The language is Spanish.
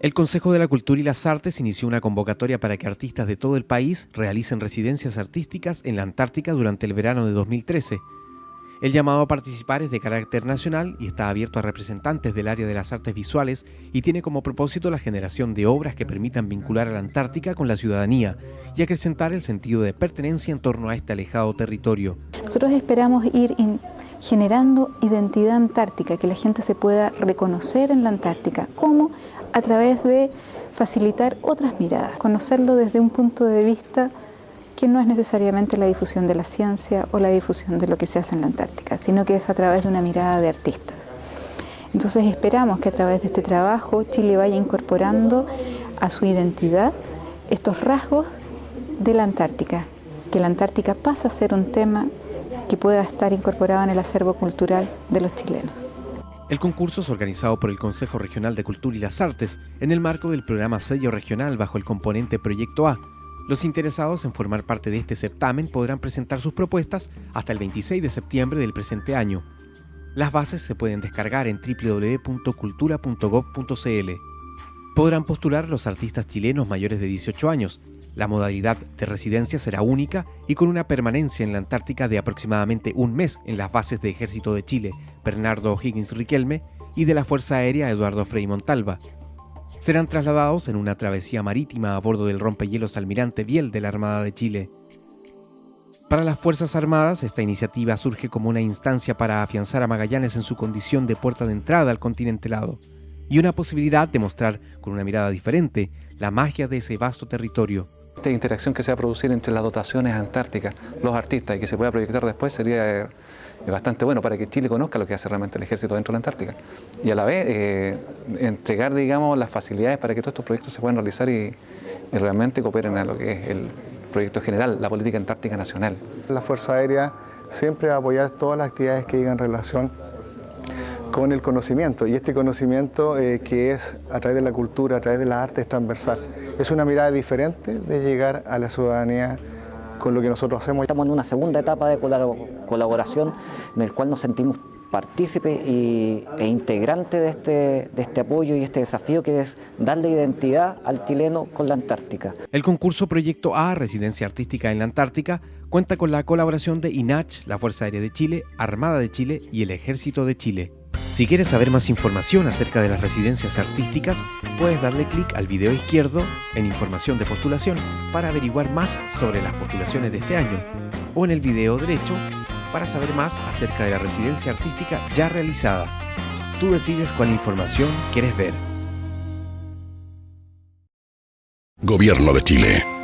El Consejo de la Cultura y las Artes inició una convocatoria para que artistas de todo el país realicen residencias artísticas en la Antártica durante el verano de 2013. El llamado a participar es de carácter nacional y está abierto a representantes del área de las artes visuales y tiene como propósito la generación de obras que permitan vincular a la Antártica con la ciudadanía y acrecentar el sentido de pertenencia en torno a este alejado territorio. Nosotros esperamos ir generando identidad antártica, que la gente se pueda reconocer en la Antártica. ¿Cómo? A través de facilitar otras miradas, conocerlo desde un punto de vista que no es necesariamente la difusión de la ciencia o la difusión de lo que se hace en la Antártica, sino que es a través de una mirada de artistas. Entonces esperamos que a través de este trabajo Chile vaya incorporando a su identidad estos rasgos de la Antártica, que la Antártica pasa a ser un tema que pueda estar incorporado en el acervo cultural de los chilenos. El concurso es organizado por el Consejo Regional de Cultura y las Artes en el marco del programa Sello Regional bajo el componente Proyecto A. Los interesados en formar parte de este certamen podrán presentar sus propuestas hasta el 26 de septiembre del presente año. Las bases se pueden descargar en www.cultura.gov.cl. Podrán postular los artistas chilenos mayores de 18 años, la modalidad de residencia será única y con una permanencia en la Antártica de aproximadamente un mes en las bases de Ejército de Chile Bernardo Higgins Riquelme y de la Fuerza Aérea Eduardo Frei Montalva. Serán trasladados en una travesía marítima a bordo del rompehielos Almirante Biel de la Armada de Chile. Para las Fuerzas Armadas, esta iniciativa surge como una instancia para afianzar a Magallanes en su condición de puerta de entrada al continente helado y una posibilidad de mostrar con una mirada diferente la magia de ese vasto territorio. Esta interacción que se va a producir entre las dotaciones antárticas, los artistas y que se pueda proyectar después sería eh, bastante bueno para que Chile conozca lo que hace realmente el ejército dentro de la Antártica y a la vez eh, entregar digamos, las facilidades para que todos estos proyectos se puedan realizar y, realmente cooperen a lo que es el proyecto general, la política antártica nacional. La Fuerza Aérea siempre va a apoyar todas las actividades que digan relación con el conocimiento y este conocimiento eh, que es a través de la cultura, a través de las artes transversal. Es una mirada diferente de llegar a la ciudadanía con lo que nosotros hacemos. Estamos en una segunda etapa de colaboración en el cual nos sentimos partícipes e integrantes de este, de este apoyo y este desafío que es darle identidad al chileno con la Antártica. El concurso Proyecto A, Residencia Artística en la Antártica, cuenta con la colaboración de INACH, la Fuerza Aérea de Chile, Armada de Chile y el Ejército de Chile. Si quieres saber más información acerca de las residencias artísticas, puedes darle clic al video izquierdo en Información de postulación para averiguar más sobre las postulaciones de este año, o en el video derecho para saber más acerca de la residencia artística ya realizada. Tú decides cuál información quieres ver. Gobierno de Chile.